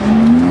Mm-hmm.